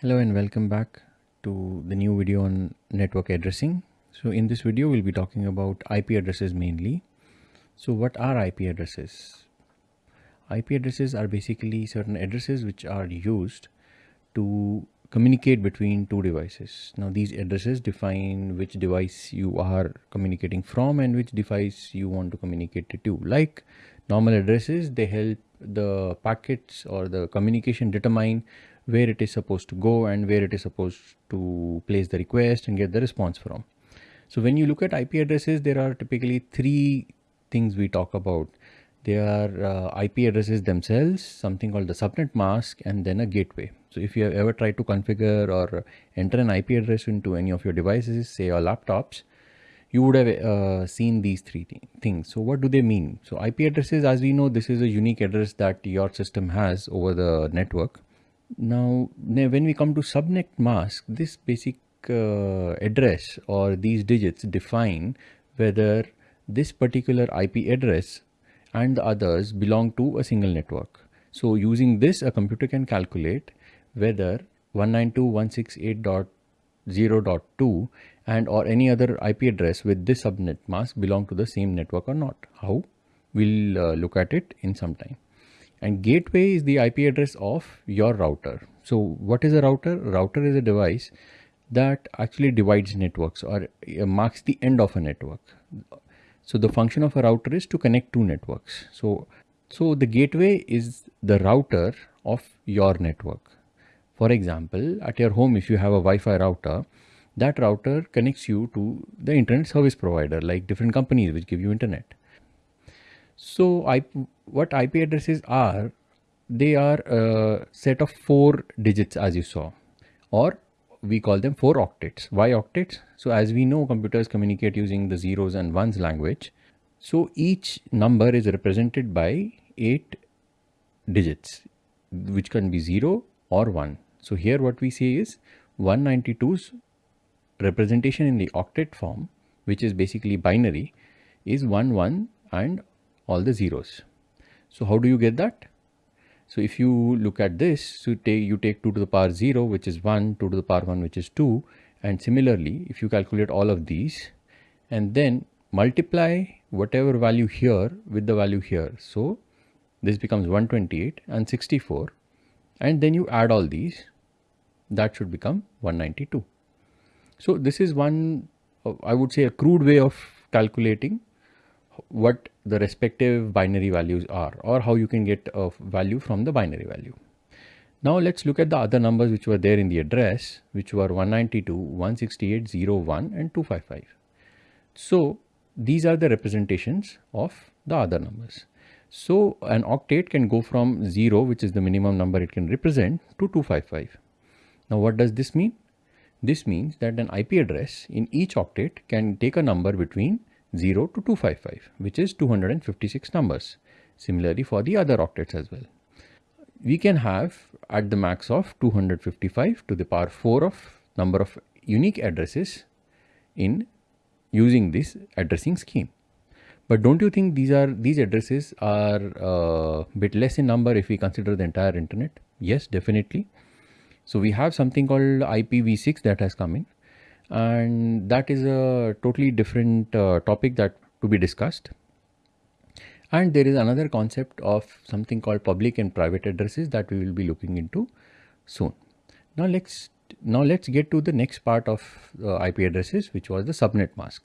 Hello and welcome back to the new video on network addressing. So in this video, we'll be talking about IP addresses mainly. So what are IP addresses? IP addresses are basically certain addresses which are used to communicate between two devices. Now these addresses define which device you are communicating from and which device you want to communicate to. Like normal addresses, they help the packets or the communication determine where it is supposed to go and where it is supposed to place the request and get the response from. So when you look at IP addresses, there are typically three things we talk about. There are uh, IP addresses themselves, something called the subnet mask, and then a gateway. So if you have ever tried to configure or enter an IP address into any of your devices, say your laptops, you would have uh, seen these three th things. So what do they mean? So IP addresses, as we know, this is a unique address that your system has over the network. Now, when we come to subnet mask, this basic uh, address or these digits define whether this particular IP address and the others belong to a single network. So using this, a computer can calculate whether 192.168.0.2 and or any other IP address with this subnet mask belong to the same network or not. How? We'll uh, look at it in some time and gateway is the IP address of your router. So what is a router? Router is a device that actually divides networks or uh, marks the end of a network. So the function of a router is to connect two networks. So, so the gateway is the router of your network. For example, at your home, if you have a Wi-Fi router, that router connects you to the internet service provider like different companies which give you internet. So I, what IP addresses are, they are a set of four digits as you saw, or we call them four octets. Why octets? So as we know, computers communicate using the zeros and ones language. So each number is represented by eight digits, which can be zero or one. So here what we see is 192's representation in the octet form, which is basically binary, is 1, 1 and all the zeros. So how do you get that? So if you look at this, so take, you take 2 to the power 0, which is 1, 2 to the power 1, which is 2. And similarly, if you calculate all of these and then multiply whatever value here with the value here. So this becomes 128 and 64. And then you add all these, that should become 192. So this is one, uh, I would say a crude way of calculating what the respective binary values are or how you can get a value from the binary value. Now let's look at the other numbers which were there in the address which were 192, 168, 01 and 255. So these are the representations of the other numbers. So an octet can go from 0 which is the minimum number it can represent to 255. Now what does this mean? This means that an IP address in each octet can take a number between 0 to 255 which is 256 numbers. Similarly for the other octets as well. We can have at the max of 255 to the power 4 of number of unique addresses in using this addressing scheme. But don't you think these are these addresses are a uh, bit less in number if we consider the entire internet? Yes, definitely. So we have something called IPv6 that has come in and that is a totally different uh, topic that to be discussed. And there is another concept of something called public and private addresses that we will be looking into soon. Now let's now let's get to the next part of uh, IP addresses which was the subnet mask